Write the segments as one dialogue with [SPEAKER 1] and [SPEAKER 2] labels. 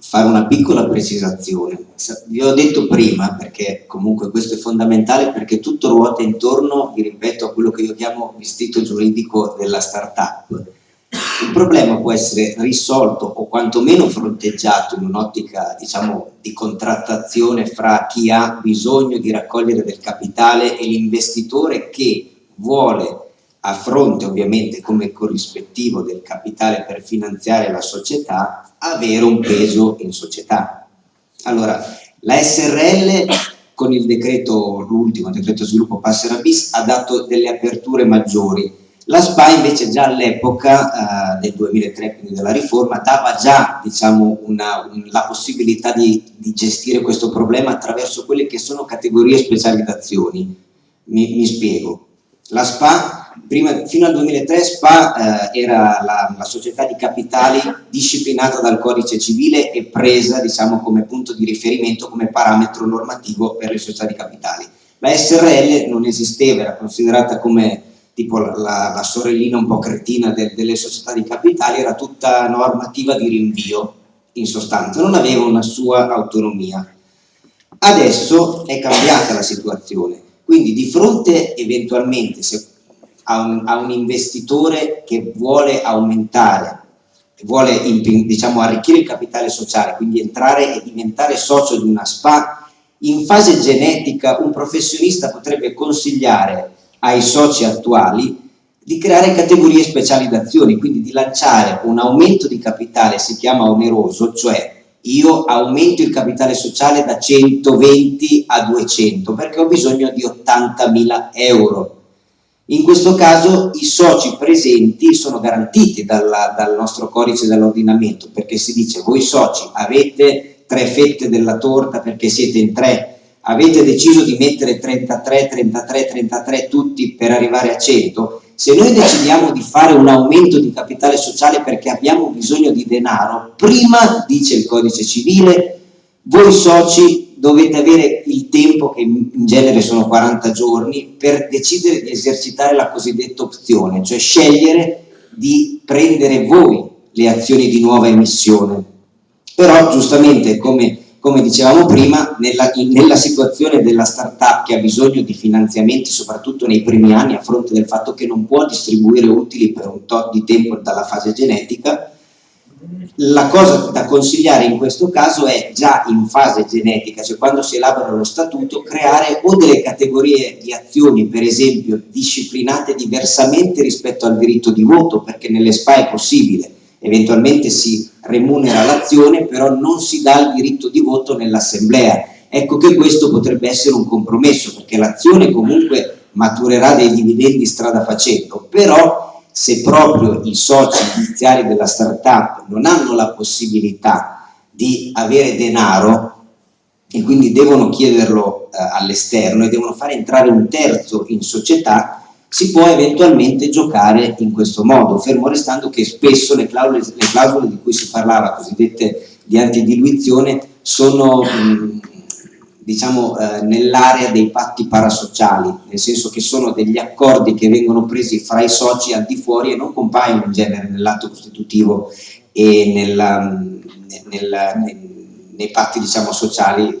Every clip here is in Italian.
[SPEAKER 1] fare una piccola precisazione. Vi ho detto prima, perché comunque questo è fondamentale, perché tutto ruota intorno, vi ripeto, a quello che io chiamo vestito giuridico della startup. Il problema può essere risolto o quantomeno fronteggiato in un'ottica diciamo, di contrattazione fra chi ha bisogno di raccogliere del capitale e l'investitore che vuole a fronte ovviamente come corrispettivo del capitale per finanziare la società, avere un peso in società. Allora, la SRL con il decreto, l'ultimo decreto sviluppo Passera bis, ha dato delle aperture maggiori. La SPA invece già all'epoca eh, del 2003, quindi della riforma, dava già diciamo, una, un, la possibilità di, di, gestire questo problema attraverso quelle che sono categorie specializzazioni. Mi, mi spiego. La SPA prima, fino al 2003 SPA eh, era la, la, società di capitali disciplinata dal codice civile e presa diciamo, come punto di riferimento, come parametro normativo per le società di capitali. La SRL non esisteva, era considerata come tipo la, la, sorellina un po' cretina de, delle società di capitali, era tutta normativa di rinvio in sostanza, non aveva una sua autonomia. Adesso è cambiata la situazione, quindi di fronte eventualmente, se a un, a un investitore che vuole aumentare, vuole diciamo, arricchire il capitale sociale, quindi entrare e diventare socio di una SPA, in fase genetica un professionista potrebbe consigliare ai soci attuali di creare categorie specializzazioni, quindi di lanciare un aumento di capitale, si chiama oneroso, cioè io aumento il capitale sociale da 120 a 200 perché ho bisogno di 80.000 euro in questo caso i soci presenti sono garantiti dalla, dal nostro codice dell'ordinamento perché si dice voi soci avete tre fette della torta perché siete in tre, avete deciso di mettere 33, 33, 33 tutti per arrivare a 100, se noi decidiamo di fare un aumento di capitale sociale perché abbiamo bisogno di denaro, prima, dice il codice civile, voi soci dovete avere il tempo, che in genere sono 40 giorni, per decidere di esercitare la cosiddetta opzione, cioè scegliere di prendere voi le azioni di nuova emissione. Però giustamente, come, come dicevamo prima, nella, in, nella situazione della startup che ha bisogno di finanziamenti, soprattutto nei primi anni, a fronte del fatto che non può distribuire utili per un tot di tempo dalla fase genetica, la cosa da consigliare in questo caso è già in fase genetica, cioè quando si elabora lo statuto, creare o delle categorie di azioni, per esempio, disciplinate diversamente rispetto al diritto di voto, perché nelle SPA è possibile, eventualmente si remunera l'azione, però non si dà il diritto di voto nell'assemblea. Ecco che questo potrebbe essere un compromesso, perché l'azione comunque maturerà dei dividendi strada facendo, però se proprio i soci iniziali della startup non hanno la possibilità di avere denaro e quindi devono chiederlo eh, all'esterno e devono fare entrare un terzo in società, si può eventualmente giocare in questo modo, fermo restando che spesso le clausole, le clausole di cui si parlava, cosiddette di antidiluizione, sono mh, diciamo, eh, nell'area dei patti parasociali, nel senso che sono degli accordi che vengono presi fra i soci al di fuori e non compaiono in genere nell'atto costitutivo e nella, nella, nei, nei patti diciamo, sociali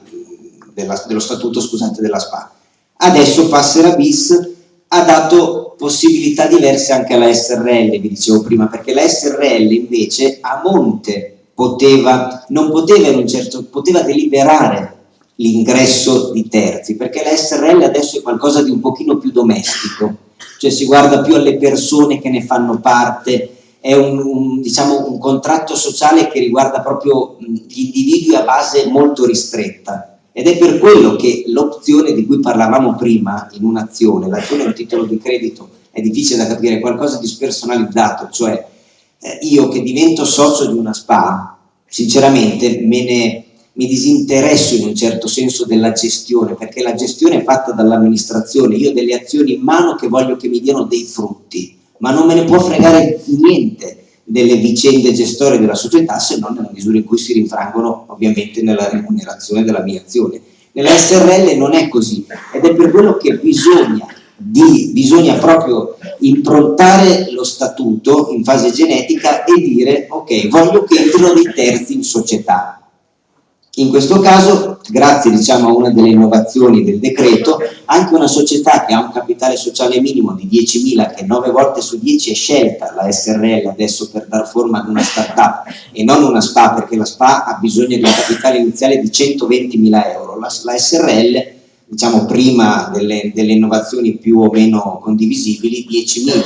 [SPEAKER 1] della, dello statuto scusate, della SPA. Adesso Passera bis ha dato possibilità diverse anche alla SRL, vi dicevo prima, perché la SRL invece a monte poteva, non poteva in un certo, poteva deliberare l'ingresso di terzi, perché la SRL adesso è qualcosa di un pochino più domestico, cioè si guarda più alle persone che ne fanno parte, è un, un, diciamo, un contratto sociale che riguarda proprio gli individui a base molto ristretta. Ed è per quello che l'opzione di cui parlavamo prima in un'azione, l'azione è un titolo di credito, è difficile da capire, è qualcosa di spersonalizzato, cioè eh, io che divento socio di una SPA, sinceramente me ne mi disinteresso in un certo senso della gestione, perché la gestione è fatta dall'amministrazione, io ho delle azioni in mano che voglio che mi diano dei frutti, ma non me ne può fregare niente delle vicende gestorie della società se non nella misura in cui si rinfrangono ovviamente nella remunerazione della mia azione. Nella SRL non è così ed è per quello che bisogna, di, bisogna proprio improntare lo statuto in fase genetica e dire ok, voglio che entrino dei terzi in società, In questo caso, grazie diciamo, a una delle innovazioni del decreto, anche una società che ha un capitale sociale minimo di 10.000, che 9 volte su 10 è scelta la SRL adesso per dar forma ad una startup e non una SPA, perché la SPA ha bisogno di un capitale iniziale di 120.000 euro, la, la, SRL, diciamo prima delle, delle, innovazioni più o meno condivisibili, 10.000.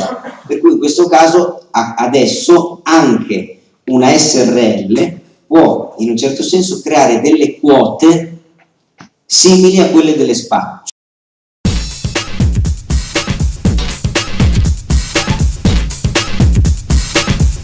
[SPEAKER 1] Per cui in questo caso adesso anche una SRL può in un certo senso creare delle quote simili a quelle delle SPA